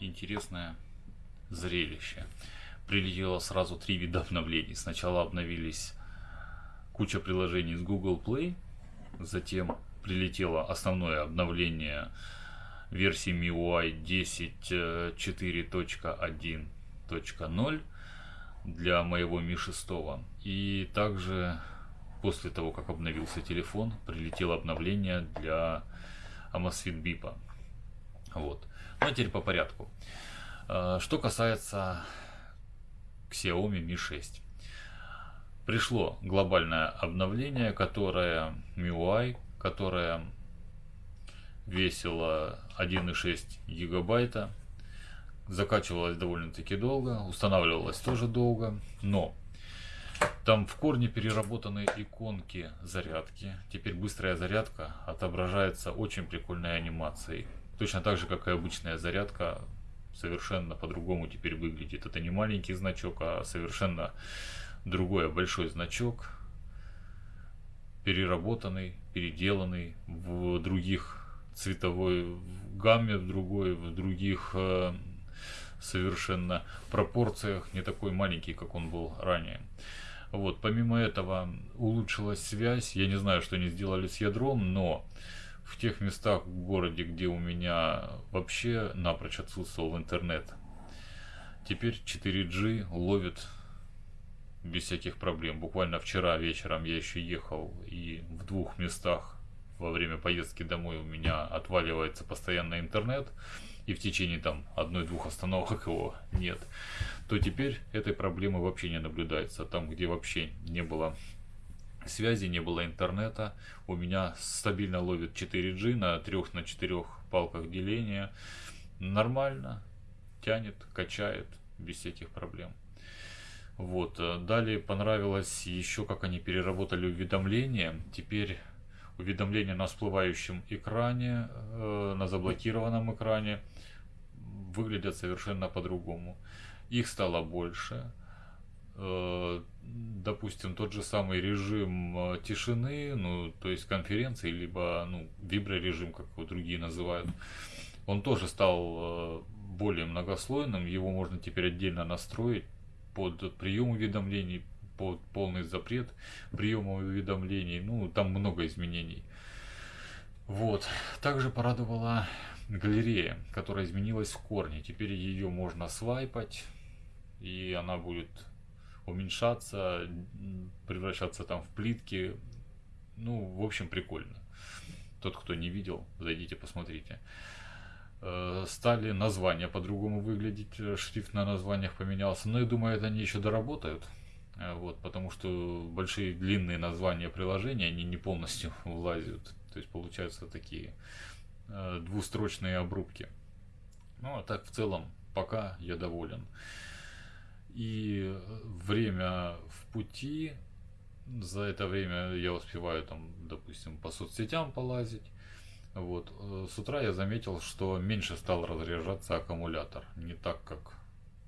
интересное зрелище. Прилетело сразу три вида обновлений. Сначала обновились куча приложений с Google Play, затем прилетело основное обновление версии MIUI 10.4.1.0 для моего Mi 6. И также после того, как обновился телефон, прилетело обновление для Amazfit Bip. Вот. Ну а теперь по порядку. А, что касается Xiaomi Mi 6. Пришло глобальное обновление, которое MIUI, которое весило 1,6 гигабайта. Закачивалось довольно-таки долго, устанавливалось тоже долго, но там в корне переработаны иконки зарядки. Теперь быстрая зарядка отображается очень прикольной анимацией. Точно так же, как и обычная зарядка, совершенно по-другому теперь выглядит. Это не маленький значок, а совершенно другой большой значок, переработанный, переделанный в других цветовой гамме, в другой, в других э, совершенно пропорциях, не такой маленький, как он был ранее. Вот, помимо этого улучшилась связь. Я не знаю, что они сделали с ядром, но в тех местах в городе, где у меня вообще напрочь отсутствовал интернет, теперь 4G ловит без всяких проблем. Буквально вчера вечером я еще ехал и в двух местах во время поездки домой у меня отваливается постоянно интернет и в течение там одной-двух остановок его нет, то теперь этой проблемы вообще не наблюдается. Там, где вообще не было связи, не было интернета, у меня стабильно ловит 4G на 3 на 4 палках деления. Нормально, тянет, качает, без всяких проблем. Вот. Э, далее понравилось еще, как они переработали уведомления. Теперь уведомления на всплывающем экране, э, на заблокированном экране выглядят совершенно по-другому. Их стало больше. Э, допустим, тот же самый режим э, тишины, ну, то есть конференции, либо ну, виброрежим, как его другие называют, он тоже стал более многослойным. Его можно теперь отдельно настроить под прием уведомлений, под полный запрет приема уведомлений. Ну, там много изменений. Вот. Также порадовала галерея, которая изменилась в корне. Теперь ее можно свайпать, и она будет уменьшаться, превращаться там в плитки. Ну, в общем, прикольно. Тот, кто не видел, зайдите, посмотрите. Э, стали названия по-другому выглядеть, шрифт на названиях поменялся. Но я думаю, это они еще доработают. Э, вот, потому что большие длинные названия приложения, они не полностью влазят. То есть получаются такие двустрочные обрубки. Ну, а так в целом пока я доволен. И время в пути, за это время я успеваю там, допустим, по соцсетям полазить, вот. Э, с утра я заметил, что меньше стал разряжаться аккумулятор, не так, как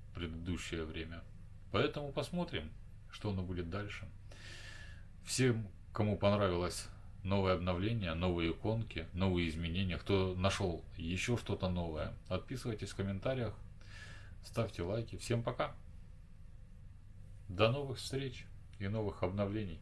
в предыдущее время. Поэтому посмотрим, что оно будет дальше. Всем, кому понравилось новое обновление, новые иконки, новые изменения, кто нашел еще что-то новое, отписывайтесь в комментариях, ставьте лайки. Всем пока! До новых встреч и новых обновлений!